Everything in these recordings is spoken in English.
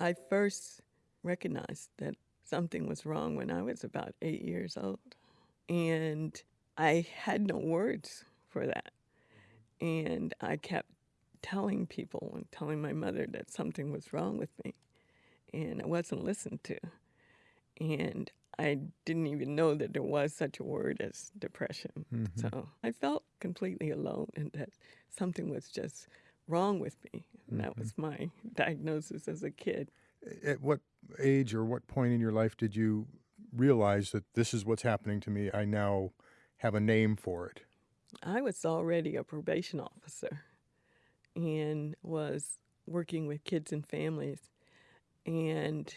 I first recognized that something was wrong when I was about eight years old. And I had no words for that. And I kept telling people and telling my mother that something was wrong with me. And I wasn't listened to. And I didn't even know that there was such a word as depression. Mhm. So I felt completely alone and that something was just wrong with me. And that Mhm. was my diagnosis as a kid. At what age or what point in your life did you realize that this is what's happening to me? I now have a name for it. I was already a probation officer and was working with kids and families and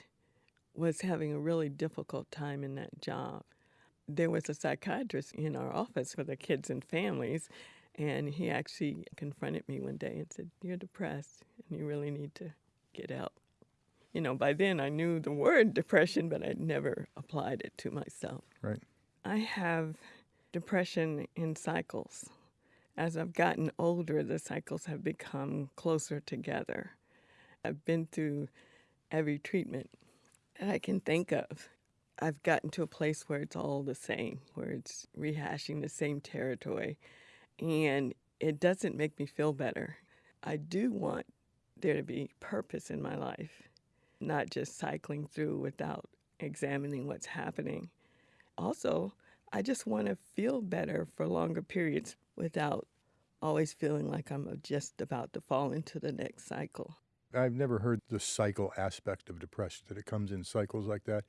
was having a really difficult time in that job. There was a psychiatrist in our office for the kids and families, and he actually confronted me one day and said, You're depressed and you really need to get help. You know, by then I knew the word depression, but I'd never applied it to myself. Right. I have depression in cycles. As I've gotten older, the cycles have become closer together. I've been through every treatment that I can think of. I've gotten to a place where it's all the same, where it's rehashing the same territory, and it doesn't make me feel better. I do want there to be purpose in my life, not just cycling through without examining what's happening. Also, I just want to feel better for longer periods without always feeling like I'm just about to fall into the next cycle. I've never heard the cycle aspect of depression, that it comes in cycles like that.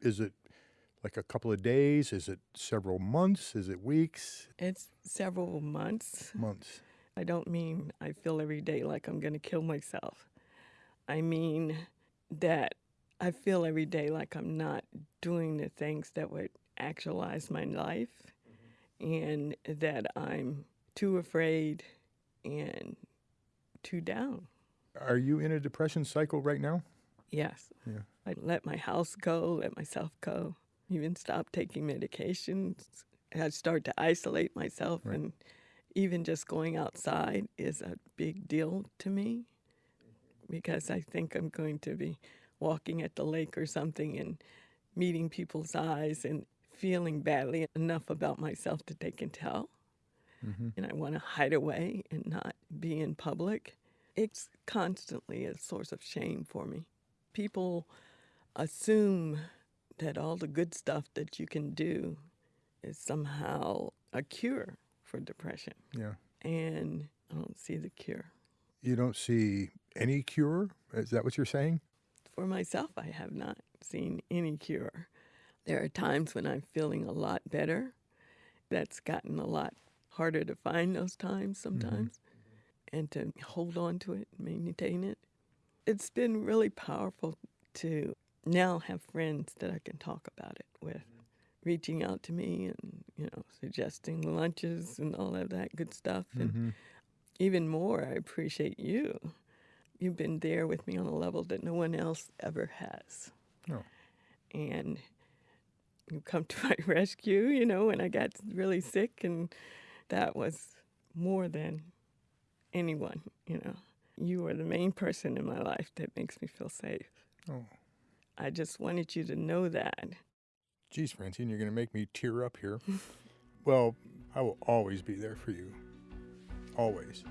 Is it like a couple of days? Is it several months? Is it weeks? It's several months. Months. I don't mean I feel every day like I'm going to kill myself. I mean that I feel every day like I'm not doing the things that would actualize my life and that I'm too afraid and too down. Are you in a depression cycle right now? Yes. Yeah. I let my house go, let myself go, even stop taking medications. I start to isolate myself, Right. and even just going outside is a big deal to me because I think I'm going to be walking at the lake or something and meeting people's eyes and feeling badly enough about myself that they can tell. Mhm. And I want to hide away and not be in public. It's constantly a source of shame for me. People assume that all the good stuff that you can do is somehow a cure for depression. Yeah. And I don't see the cure. You don't see any cure? Is that what you're saying? For myself, I have not seen any cure. There are times when I'm feeling a lot better. That's gotten a lot harder to find those times mm-hmm. sometimes and to hold on to it, maintain it. It's been really powerful to now have friends that I can talk about it with, reaching out to me and, you know, suggesting lunches and all of that good stuff. And Mhm. even more, I appreciate you. You've been there with me on a level that no one else ever has. Oh. And you come to my rescue, you know, when I got really sick, and that was more than anyone, you know. You are the main person in my life that makes me feel safe. Oh. I just wanted you to know that. Geez, Francine, you're going to make me tear up here. well, I will always be there for you. Always.